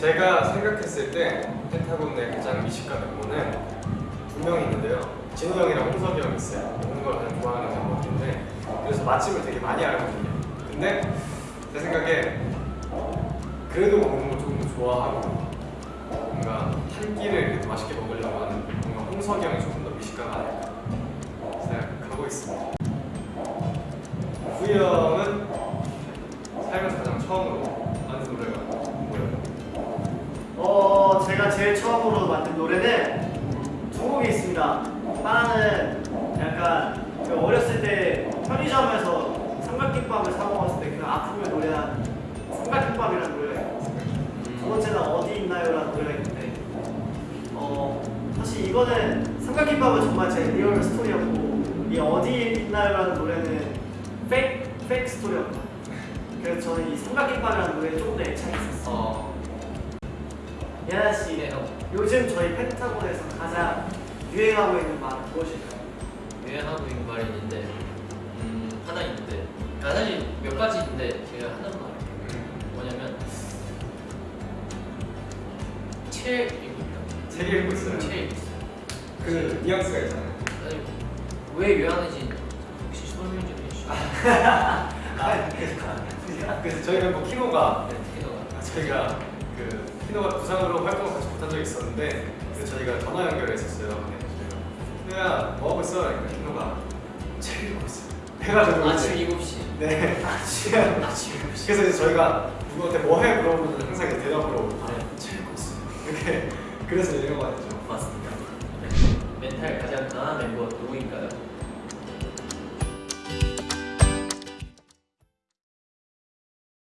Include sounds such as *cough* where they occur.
제가 생각했을 때 펜타곤의 가장 미식가 멤버는 두명 있는데요. 진우 형이랑 홍석이 형이 있어요. 먹는 걸 가장 좋아하는 멤버인데 그래서 맛집을 되게 많이 알거든요. 근데 제 생각에 그래도 먹는 거 조금 더 좋아하고 뭔가 한 끼를 맛있게 먹으려고 하는 뭔가 홍석이 형이 조금 더 미식가가 아닐까 생각하고 있습니다. 후이 형은 살면서 가장 처음으로 제가 제일 처음으로 만든 노래는 두 곡이 있습니다. 하나는 약간 그 어렸을 때 편의점에서 삼각김밥을 사 먹었을 때 그 아픔을 노래한 삼각김밥이라는 노래가 있어요. 두 번째는 어디 있나요라는 노래가 있는데 어 사실 이거는 삼각김밥은 정말 제 real story였고 이 어디 있나요라는 노래는 페이크 페이크 스토리였고 그래서 저는 이 삼각김밥이라는 노래에 조금 더 애착이 있었어요. 어, 예나 씨. 요즘 저희 펜타곤에서 가장 유행하고 있는 말은 무엇일까요? 유행하고 있는 말이 있는데 음, 하나 있는데 아, 사실 몇 가지 있는데 제가 하나만 말할게요 뭐냐면 책 읽고 있다 책 읽고 있어요. 책 읽고 있어요 그 뉘앙스가 있잖아요. 아니, 왜 유행하는지 혹시 설명 좀 해주시죠 *laughs* 그래서 저희 멤버 키노가 네, 특히너가 저희가 그 키노가 부상으로 활동을 같이 못한 적이 있었는데 그래서 저희가 전화 연결했었어요. 네, 키노야 뭐 하고 있어? 그러니까 키노가 책 읽고 있어. 해가지고 아침 이제 7시 네 아침 아침 7시 그래서 이제 저희가 누구한테 뭐해 물어보면 항상 대답으로 네. 책 읽고 있어. 이렇게 그래서 유행어가 됐죠. 맞습니다 멘탈 가장 강한 멤버 누구인가요?